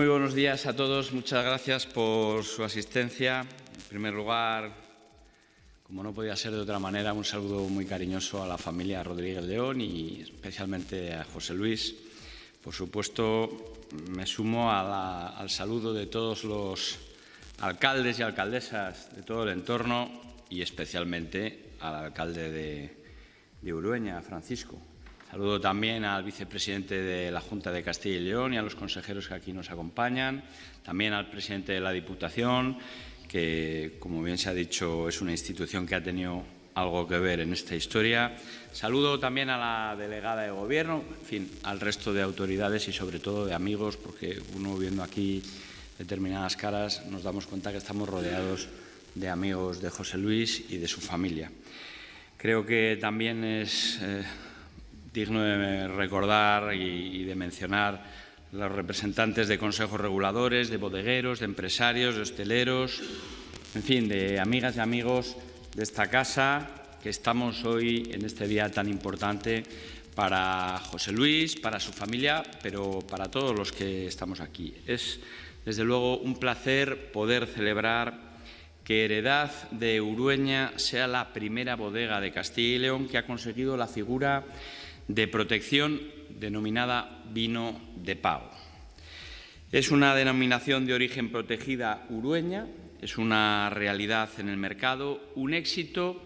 Muy buenos días a todos. Muchas gracias por su asistencia. En primer lugar, como no podía ser de otra manera, un saludo muy cariñoso a la familia Rodríguez León y especialmente a José Luis. Por supuesto, me sumo al saludo de todos los alcaldes y alcaldesas de todo el entorno y especialmente al alcalde de, de Urueña, Francisco. Saludo también al vicepresidente de la Junta de Castilla y León y a los consejeros que aquí nos acompañan, también al presidente de la Diputación, que, como bien se ha dicho, es una institución que ha tenido algo que ver en esta historia. Saludo también a la delegada de Gobierno, al resto de autoridades y sobre todo de amigos, porque uno viendo aquí determinadas caras nos damos cuenta que estamos rodeados de amigos de José Luis y de su familia. Creo que también es eh, digno de recordar y, de mencionar los representantes de consejos reguladores, de bodegueros, de empresarios, de hosteleros, en fin, de amigas y amigos de esta casa que estamos hoy en este día tan importante para José Luis, para su familia, pero para todos los que estamos aquí. Es, desde luego, un placer poder celebrar que Heredad de Urueña sea la primera bodega de Castilla y León que ha conseguido la figura de protección denominada vino de pago. Es una denominación de origen protegida urueña, es una realidad en el mercado, un éxito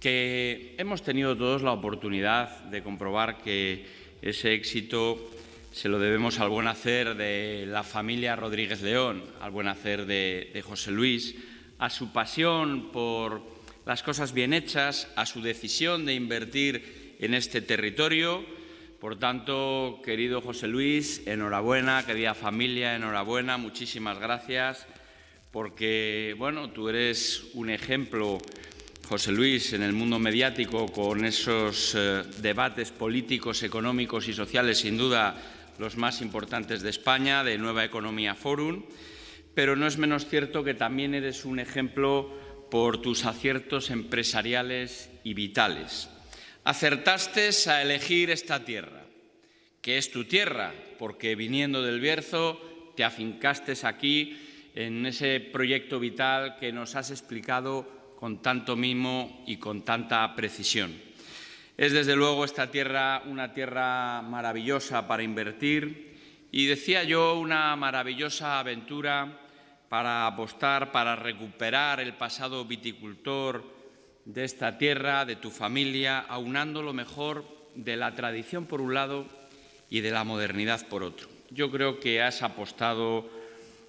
que hemos tenido todos la oportunidad de comprobar que ese éxito se lo debemos al buen hacer de la familia Rodríguez León, al buen hacer de, de José Luis, a su pasión por las cosas bien hechas, a su decisión de invertir en este territorio. Por tanto, querido José Luis, enhorabuena, querida familia, enhorabuena, muchísimas gracias, porque bueno, tú eres un ejemplo, José Luis, en el mundo mediático con esos eh, debates políticos, económicos y sociales, sin duda los más importantes de España, de Nueva Economía Forum pero no es menos cierto que también eres un ejemplo por tus aciertos empresariales y vitales. Acertaste a elegir esta tierra, que es tu tierra, porque viniendo del Bierzo te afincaste aquí en ese proyecto vital que nos has explicado con tanto mimo y con tanta precisión. Es desde luego esta tierra una tierra maravillosa para invertir, y decía yo, una maravillosa aventura para apostar, para recuperar el pasado viticultor de esta tierra, de tu familia, aunando lo mejor de la tradición por un lado y de la modernidad por otro. Yo creo que has apostado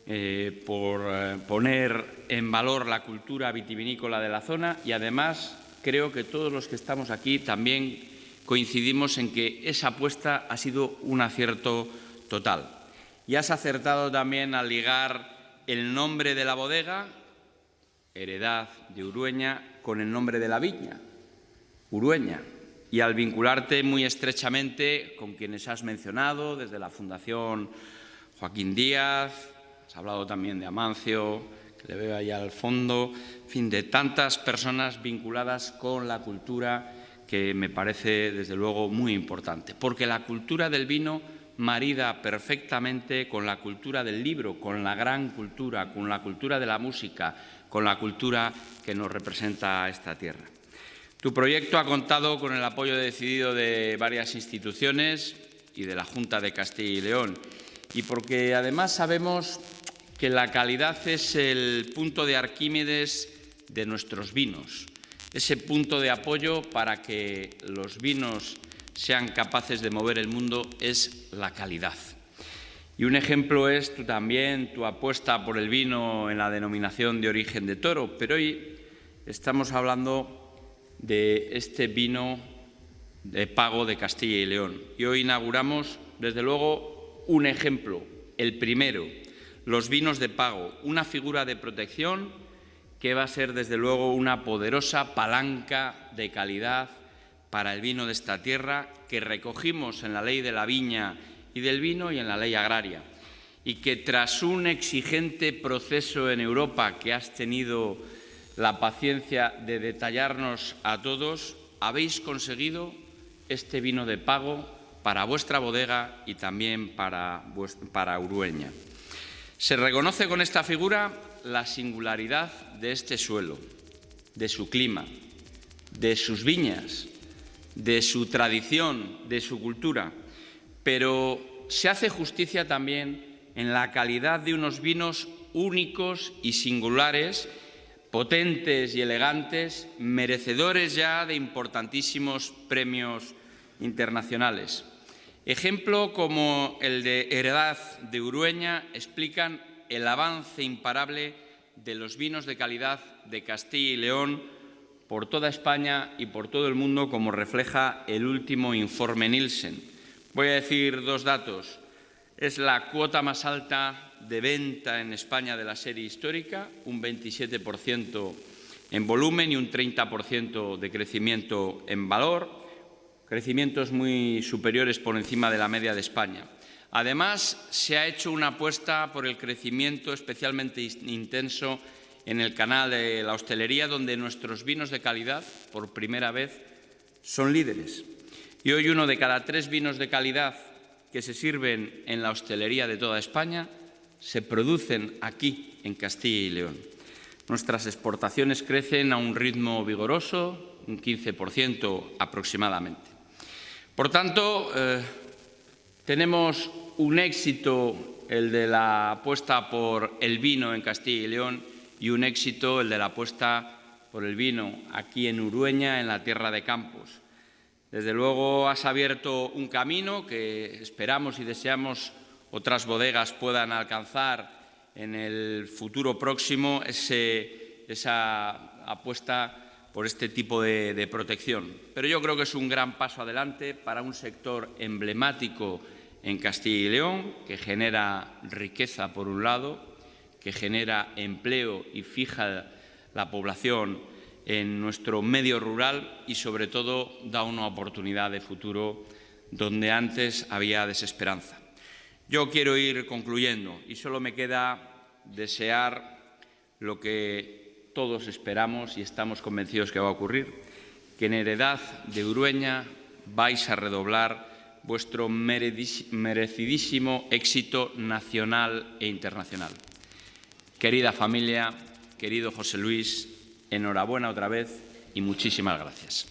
eh, por eh, poner en valor la cultura vitivinícola de la zona y además creo que todos los que estamos aquí también coincidimos en que esa apuesta ha sido un acierto total. Y has acertado también al ligar el nombre de la bodega, Heredad de Urueña, con el nombre de la viña, Urueña, y al vincularte muy estrechamente con quienes has mencionado, desde la Fundación Joaquín Díaz, has hablado también de Amancio, que le veo allá al fondo, en fin, de tantas personas vinculadas con la cultura que me parece, desde luego, muy importante, porque la cultura del vino marida perfectamente con la cultura del libro, con la gran cultura, con la cultura de la música, con la cultura que nos representa esta tierra. Tu proyecto ha contado con el apoyo decidido de varias instituciones y de la Junta de Castilla y León, y porque además sabemos que la calidad es el punto de Arquímedes de nuestros vinos, ese punto de apoyo para que los vinos sean capaces de mover el mundo es la calidad. Y un ejemplo es tú también tu apuesta por el vino en la denominación de origen de toro, pero hoy estamos hablando de este vino de pago de Castilla y León. Y hoy inauguramos, desde luego, un ejemplo, el primero, los vinos de pago, una figura de protección que va a ser, desde luego, una poderosa palanca de calidad para el vino de esta tierra que recogimos en la ley de la viña y del vino y en la ley agraria y que tras un exigente proceso en Europa que has tenido la paciencia de detallarnos a todos, habéis conseguido este vino de pago para vuestra bodega y también para, para Urueña. Se reconoce con esta figura la singularidad de este suelo, de su clima, de sus viñas, de su tradición, de su cultura, pero se hace justicia también en la calidad de unos vinos únicos y singulares, potentes y elegantes, merecedores ya de importantísimos premios internacionales. Ejemplo como el de Heredad de Urueña explican el avance imparable de los vinos de calidad de Castilla y León por toda España y por todo el mundo, como refleja el último informe Nielsen. Voy a decir dos datos. Es la cuota más alta de venta en España de la serie histórica, un 27% en volumen y un 30% de crecimiento en valor, crecimientos muy superiores por encima de la media de España. Además, se ha hecho una apuesta por el crecimiento especialmente intenso en el canal de la hostelería, donde nuestros vinos de calidad, por primera vez, son líderes. Y hoy uno de cada tres vinos de calidad que se sirven en la hostelería de toda España se producen aquí, en Castilla y León. Nuestras exportaciones crecen a un ritmo vigoroso, un 15% aproximadamente. Por tanto, eh, tenemos un éxito, el de la apuesta por el vino en Castilla y León, y un éxito el de la apuesta por el vino aquí en Urueña, en la tierra de Campos. Desde luego has abierto un camino que esperamos y deseamos otras bodegas puedan alcanzar en el futuro próximo, esa apuesta por este tipo de, protección. Pero yo creo que es un gran paso adelante para un sector emblemático en Castilla y León, que genera riqueza por un lado que genera empleo y fija la población en nuestro medio rural y, sobre todo, da una oportunidad de futuro donde antes había desesperanza. Yo quiero ir concluyendo y solo me queda desear lo que todos esperamos y estamos convencidos que va a ocurrir, que en heredad de Urueña vais a redoblar vuestro merecidísimo éxito nacional e internacional. Querida familia, querido José Luis, enhorabuena otra vez y muchísimas gracias.